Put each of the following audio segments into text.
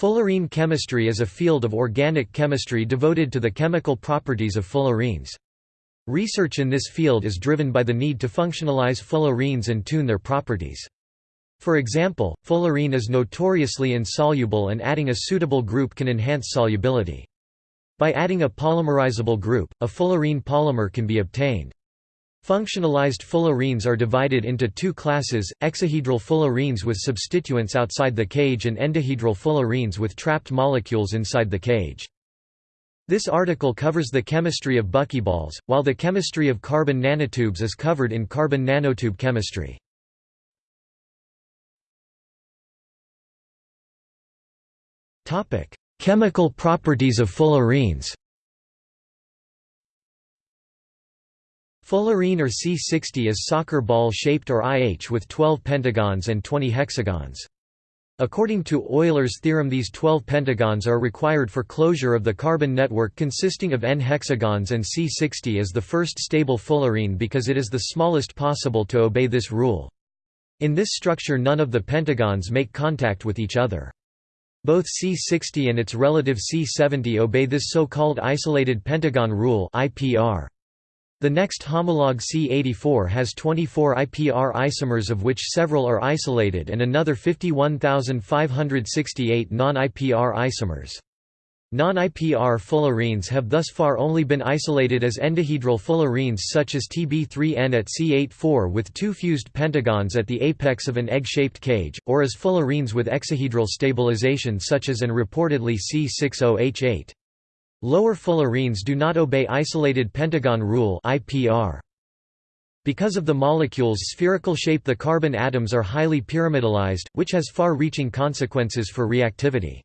Fullerene chemistry is a field of organic chemistry devoted to the chemical properties of fullerenes. Research in this field is driven by the need to functionalize fullerenes and tune their properties. For example, fullerene is notoriously insoluble and adding a suitable group can enhance solubility. By adding a polymerizable group, a fullerene polymer can be obtained. Functionalized fullerenes are divided into two classes, exohedral fullerenes with substituents outside the cage and endohedral fullerenes with trapped molecules inside the cage. This article covers the chemistry of buckyballs, while the chemistry of carbon nanotubes is covered in carbon nanotube chemistry. Chemical properties of fullerenes Fullerene or C60 is soccer ball shaped or IH with 12 pentagons and 20 hexagons. According to Euler's theorem these 12 pentagons are required for closure of the carbon network consisting of n hexagons and C60 is the first stable fullerene because it is the smallest possible to obey this rule. In this structure none of the pentagons make contact with each other. Both C60 and its relative C70 obey this so-called isolated pentagon rule IPR. The next homologue C84 has 24 IPR isomers of which several are isolated and another 51,568 non-IPR isomers. Non-IPR fullerenes have thus far only been isolated as endohedral fullerenes such as Tb3N at C84 with two fused pentagons at the apex of an egg-shaped cage, or as fullerenes with exohedral stabilization such as and reportedly C60H8. Lower fullerenes do not obey isolated pentagon rule IPR. Because of the molecule's spherical shape the carbon atoms are highly pyramidalized, which has far-reaching consequences for reactivity.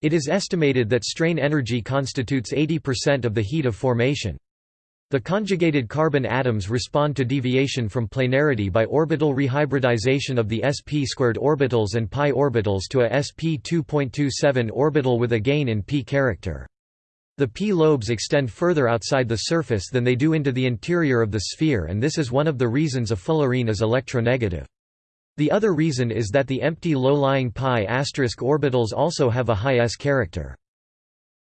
It is estimated that strain energy constitutes 80% of the heat of formation. The conjugated carbon atoms respond to deviation from planarity by orbital rehybridization of the sp squared orbitals and pi orbitals to a sp 2.27 orbital with a gain in p character. The P lobes extend further outside the surface than they do into the interior of the sphere and this is one of the reasons a fullerene is electronegative. The other reason is that the empty low-lying pi asterisk orbitals also have a high s character.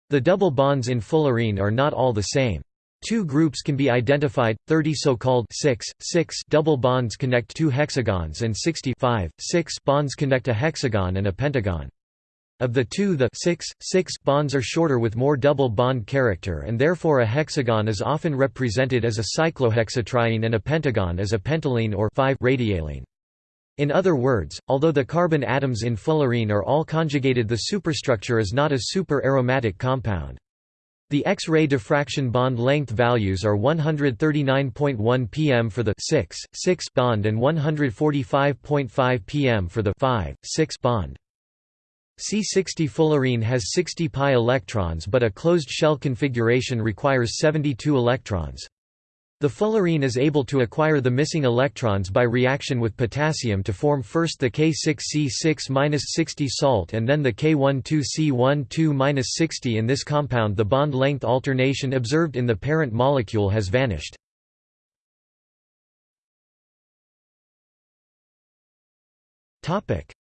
The double bonds in fullerene are not all the same. Two groups can be identified, 30 so-called 6, 6 double bonds connect two hexagons and 65, 6 bonds connect a hexagon and a pentagon. Of the two the 6, 6 bonds are shorter with more double bond character and therefore a hexagon is often represented as a cyclohexatriene and a pentagon as a pentalene or 5 radialene. In other words, although the carbon atoms in fullerene are all conjugated the superstructure is not a super-aromatic compound. The X-ray diffraction bond length values are 139.1 pm for the 6, 6 bond and 145.5 pm for the 5, 6 bond. C60 fullerene has 60 pi electrons but a closed shell configuration requires 72 electrons. The fullerene is able to acquire the missing electrons by reaction with potassium to form first the K6C6-60 salt and then the K12C12-60 in this compound the bond length alternation observed in the parent molecule has vanished.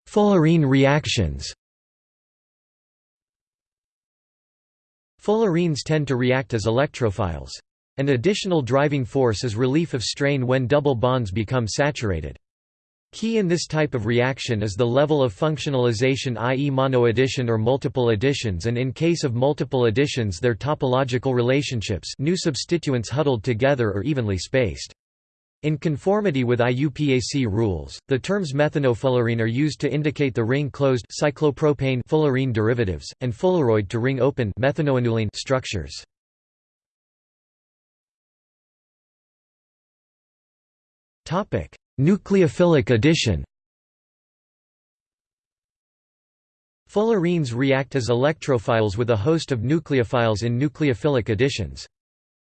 Fullerene reactions Fullerenes tend to react as electrophiles. An additional driving force is relief of strain when double bonds become saturated. Key in this type of reaction is the level of functionalization i.e. monoaddition or multiple additions and in case of multiple additions their topological relationships new substituents huddled together or evenly spaced. In conformity with IUPAC rules, the terms methanofullerene are used to indicate the ring-closed cyclopropane fullerene derivatives, and fulleroid to ring-open methanoannulene structures. Nucleophilic addition Fullerenes react as electrophiles with a host of nucleophiles in nucleophilic additions.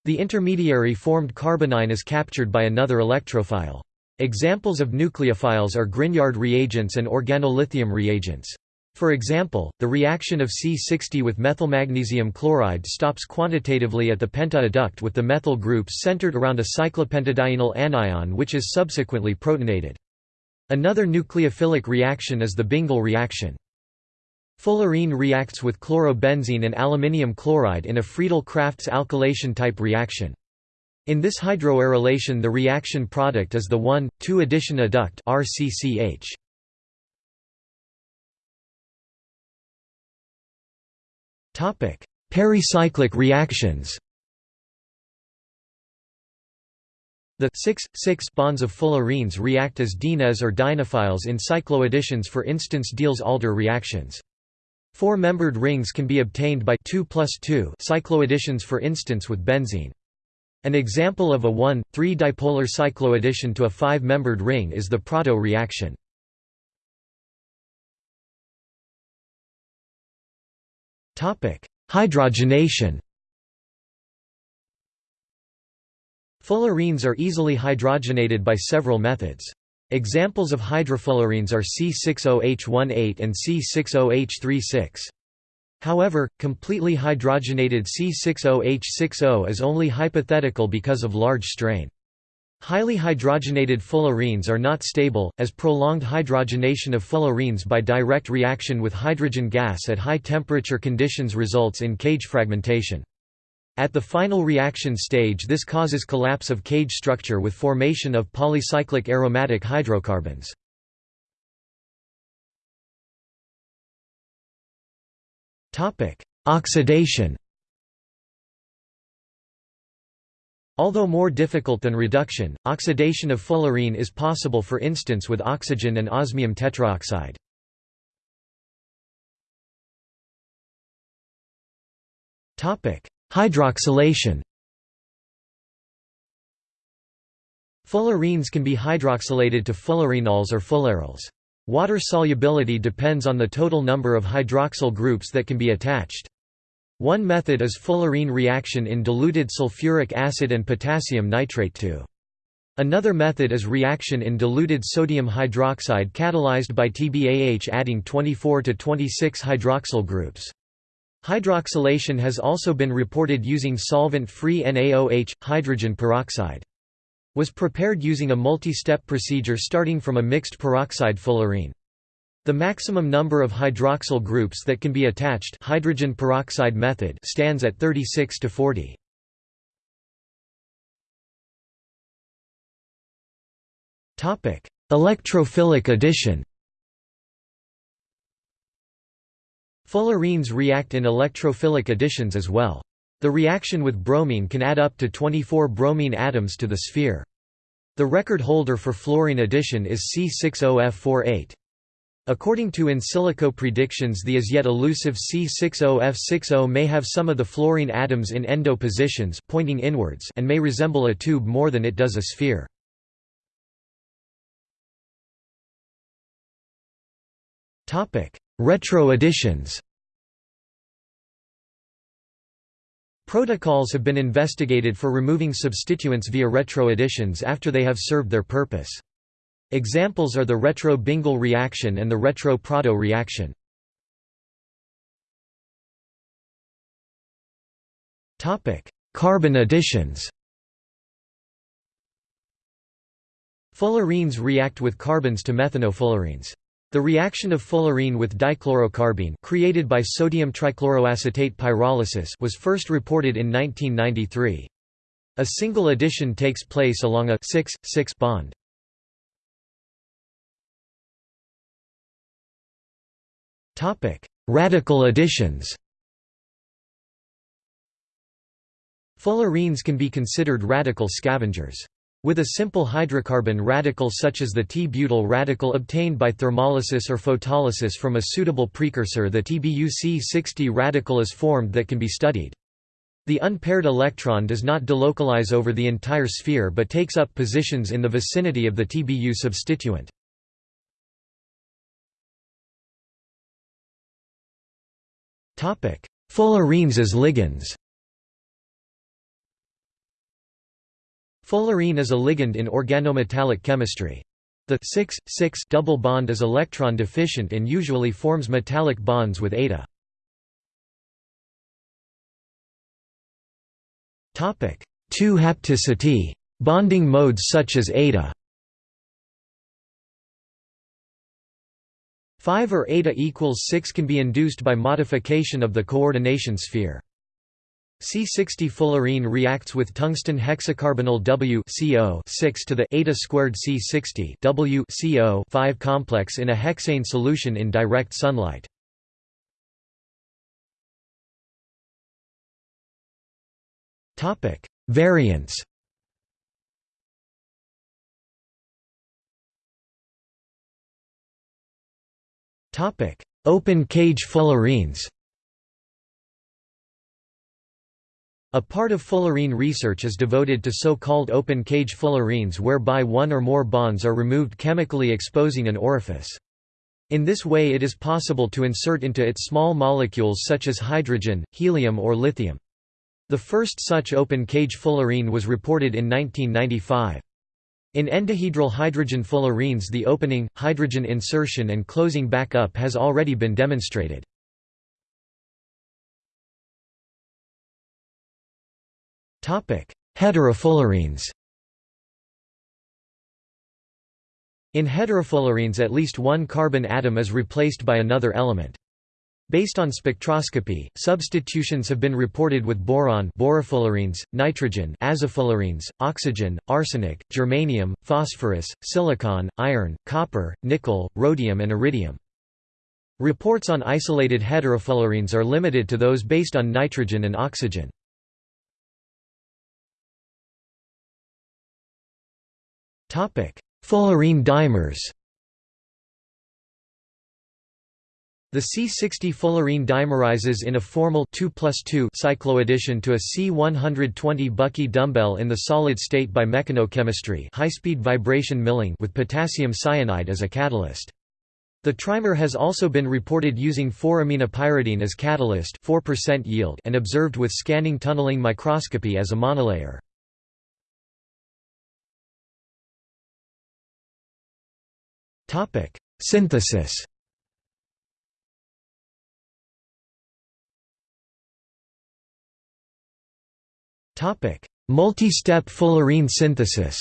The intermediary formed carbanion is captured by another electrophile. Examples of nucleophiles are Grignard reagents and organolithium reagents. For example, the reaction of C60 with methylmagnesium chloride stops quantitatively at the penta-adduct with the methyl groups centered around a cyclopentadienyl anion which is subsequently protonated. Another nucleophilic reaction is the Bingel reaction. Fullerene reacts with chlorobenzene and aluminium chloride in a Friedel-Crafts alkylation-type reaction. In this hydroarylation the reaction product is the 1,2-addition adduct RCCH. Pericyclic reactions The 6,6 bonds of fullerenes react as dienes or dienophiles in cycloadditions for instance Diels-Alder reactions. Four-membered rings can be obtained by 2 plus 2 cycloadditions for instance with benzene. An example of a 1,3-dipolar cycloaddition to a 5-membered ring is the Prato reaction. Hydrogenation Fullerenes are easily hydrogenated by several methods. Examples of hydrofullerenes are C60H18 and C60H36. However, completely hydrogenated C60H60 is only hypothetical because of large strain. Highly hydrogenated fullerenes are not stable, as prolonged hydrogenation of fullerenes by direct reaction with hydrogen gas at high temperature conditions results in cage fragmentation. At the final reaction stage this causes collapse of cage structure with formation of polycyclic aromatic hydrocarbons. Oxidation Although more difficult than reduction, oxidation of fullerene is possible for instance with oxygen and osmium tetraoxide. Topic: Hydroxylation Fullerenes can be hydroxylated to fullerenols or fulleryls. Water solubility depends on the total number of hydroxyl groups that can be attached. One method is fullerene reaction in diluted sulfuric acid and potassium nitrate to. Another method is reaction in diluted sodium hydroxide catalyzed by TBAH adding 24 to 26 hydroxyl groups. Hydroxylation has also been reported using solvent-free NaOH, hydrogen peroxide. Was prepared using a multi-step procedure starting from a mixed peroxide fullerene. The maximum number of hydroxyl groups that can be attached hydrogen peroxide method stands at 36 to 40. Electrophilic addition Fullerenes react in electrophilic additions as well. The reaction with bromine can add up to 24 bromine atoms to the sphere. The record holder for fluorine addition is C60F48. According to in silico predictions the as yet elusive C60F60 may have some of the fluorine atoms in endo positions pointing inwards and may resemble a tube more than it does a sphere. Retro additions Protocols have been investigated for removing substituents via retro additions after they have served their purpose. Examples are the retro-Bingel reaction and the retro-Prato reaction. Carbene additions Fullerenes react with carbenes to methanofullerenes. The reaction of fullerene with dichlorocarbene created by sodium trichloroacetate pyrolysis was first reported in 1993. A single addition takes place along a 6,6 bond. Topic: Radical additions Fullerenes can be considered radical scavengers. With a simple hydrocarbon radical such as the T-butyl radical obtained by thermolysis or photolysis from a suitable precursor the TBUC60 radical is formed that can be studied. The unpaired electron does not delocalize over the entire sphere but takes up positions in the vicinity of the TBU substituent. Fullerenes as ligands Fullerene is a ligand in organometallic chemistry. The 6, 6 double bond is electron deficient and usually forms metallic bonds with eta. Topic: 2 hapticity. Bonding modes such as eta. 5 or eta equals 6 can be induced by modification of the coordination sphere. C60 fullerene reacts with tungsten hexacarbonyl W CO 6 to the eta squared C60 W CO 5 complex in a hexane solution in direct sunlight. Topic: Variants. Topic: Open cage fullerenes. A part of fullerene research is devoted to so-called open cage fullerenes whereby one or more bonds are removed chemically exposing an orifice. In this way it is possible to insert into it small molecules such as hydrogen, helium or lithium. The first such open cage fullerene was reported in 1995. In endohedral hydrogen fullerenes the opening, hydrogen insertion and closing back up has already been demonstrated. Heterofullerenes In heterofullerenes at least one carbon atom is replaced by another element. Based on spectroscopy, substitutions have been reported with boron borofullerenes, nitrogen azofullerenes, oxygen, arsenic, germanium, phosphorus, silicon, iron, copper, nickel, rhodium and iridium. Reports on isolated heterofullerenes are limited to those based on nitrogen and oxygen. Fullerene dimers The C60 fullerene dimerizes in a formal 2 2 cycloaddition to a C120 Bucky dumbbell in the solid state by mechanochemistry high-speed vibration milling with potassium cyanide as a catalyst. The trimer has also been reported using 4-aminopyridine as catalyst 4% yield and observed with scanning tunneling microscopy as a monolayer. Topic: Synthesis. Topic: Multi-step fullerene synthesis.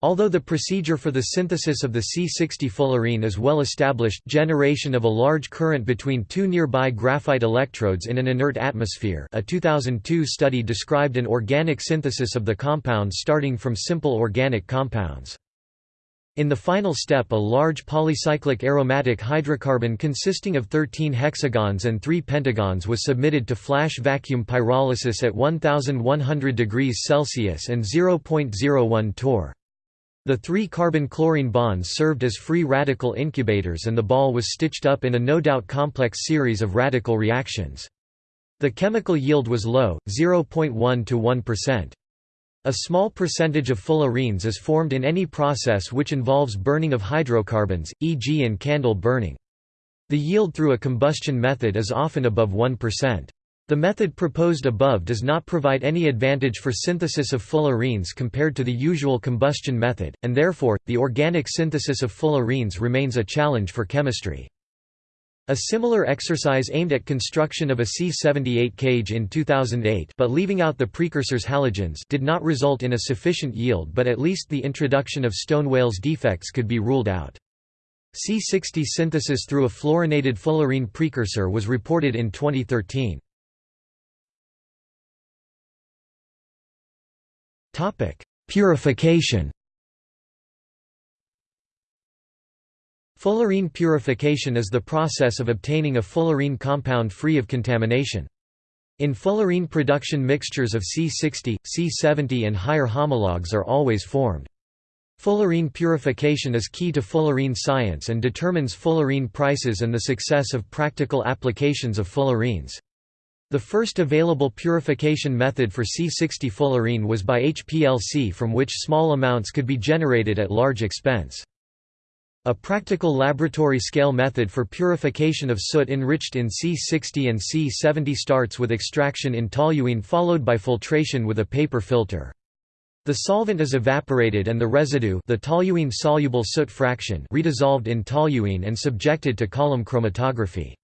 Although the procedure for the synthesis of the C60 fullerene is well established generation of a large current between two nearby graphite electrodes in an inert atmosphere a 2002 study described an organic synthesis of the compound starting from simple organic compounds. In the final step a large polycyclic aromatic hydrocarbon consisting of 13 hexagons and 3 pentagons was submitted to flash vacuum pyrolysis at 1100 degrees Celsius and 0.01 torr. The three carbon-chlorine bonds served as free radical incubators and the ball was stitched up in a no-doubt complex series of radical reactions. The chemical yield was low, 0.1 to 1%. A small percentage of fullerenes is formed in any process which involves burning of hydrocarbons, e.g. in candle burning. The yield through a combustion method is often above 1%. The method proposed above does not provide any advantage for synthesis of fullerenes compared to the usual combustion method, and therefore, the organic synthesis of fullerenes remains a challenge for chemistry. A similar exercise aimed at construction of a C-78 cage in 2008 but leaving out the precursors halogens did not result in a sufficient yield but at least the introduction of Stone-Wales defects could be ruled out. C60 synthesis through a fluorinated fullerene precursor was reported in 2013. Purification Fullerene purification is the process of obtaining a fullerene compound free of contamination. In fullerene production mixtures of C60, C70 and higher homologs are always formed. Fullerene purification is key to fullerene science and determines fullerene prices and the success of practical applications of fullerenes. The first available purification method for C60 fullerene was by HPLC from which small amounts could be generated at large expense. A practical laboratory-scale method for purification of soot enriched in C60 and C70 starts with extraction in toluene followed by filtration with a paper filter. The solvent is evaporated and the residue the toluene-soluble soot fraction redissolved in toluene and subjected to column chromatography.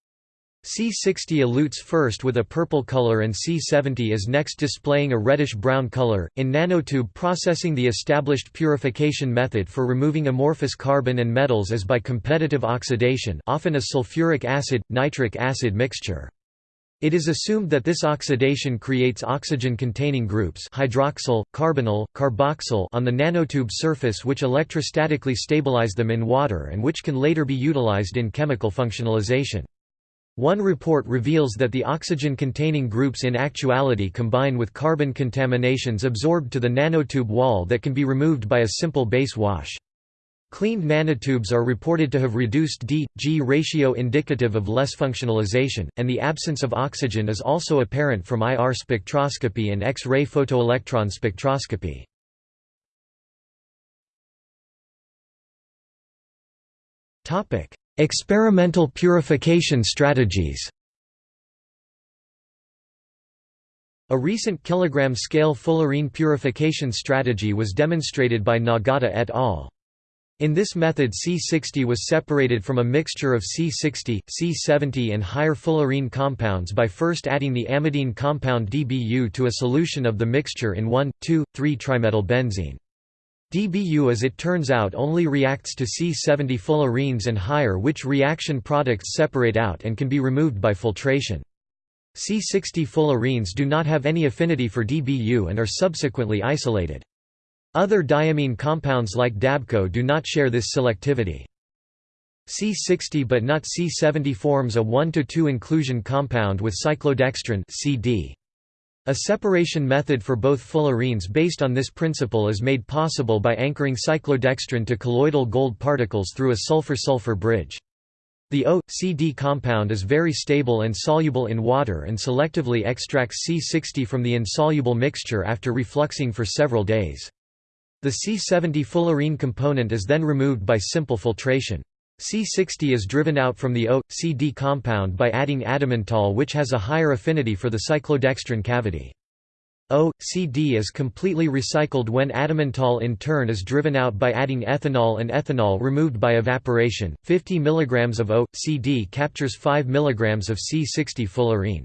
C60 elutes first with a purple color and C70 is next displaying a reddish-brown color. In nanotube processing the established purification method for removing amorphous carbon and metals is by competitive oxidation often a sulfuric acid, nitric acid mixture. It is assumed that this oxidation creates oxygen-containing groups hydroxyl, carbonyl, carboxyl on the nanotube surface which electrostatically stabilize them in water and which can later be utilized in chemical functionalization. One report reveals that the oxygen-containing groups in actuality combine with carbon contaminations absorbed to the nanotube wall that can be removed by a simple base wash. Cleaned nanotubes are reported to have reduced D-G ratio indicative of less functionalization, and the absence of oxygen is also apparent from IR spectroscopy and X-ray photoelectron spectroscopy. Experimental purification strategies A recent kilogram-scale fullerene purification strategy was demonstrated by Nagata et al. In this method C60 was separated from a mixture of C60, C70 and higher fullerene compounds by first adding the amidine compound DBU to a solution of the mixture in 1,2,3-trimethylbenzene. DBU as it turns out only reacts to C70 fullerenes and higher which reaction products separate out and can be removed by filtration. C60 fullerenes do not have any affinity for DBU and are subsequently isolated. Other diamine compounds like Dabco do not share this selectivity. C60 but not C70 forms a 1–2 inclusion compound with cyclodextrin CD. A separation method for both fullerenes based on this principle is made possible by anchoring cyclodextrin to colloidal gold particles through a sulfur-sulfur bridge. The O-CD compound is very stable and soluble in water and selectively extracts C60 from the insoluble mixture after refluxing for several days. The C70 fullerene component is then removed by simple filtration. C60 is driven out from the O-CD compound by adding adamantane which has a higher affinity for the cyclodextrin cavity. O-CD is completely recycled when adamantane in turn is driven out by adding ethanol and ethanol removed by evaporation. 50 mg of O-CD captures 5 mg of C60 fullerene.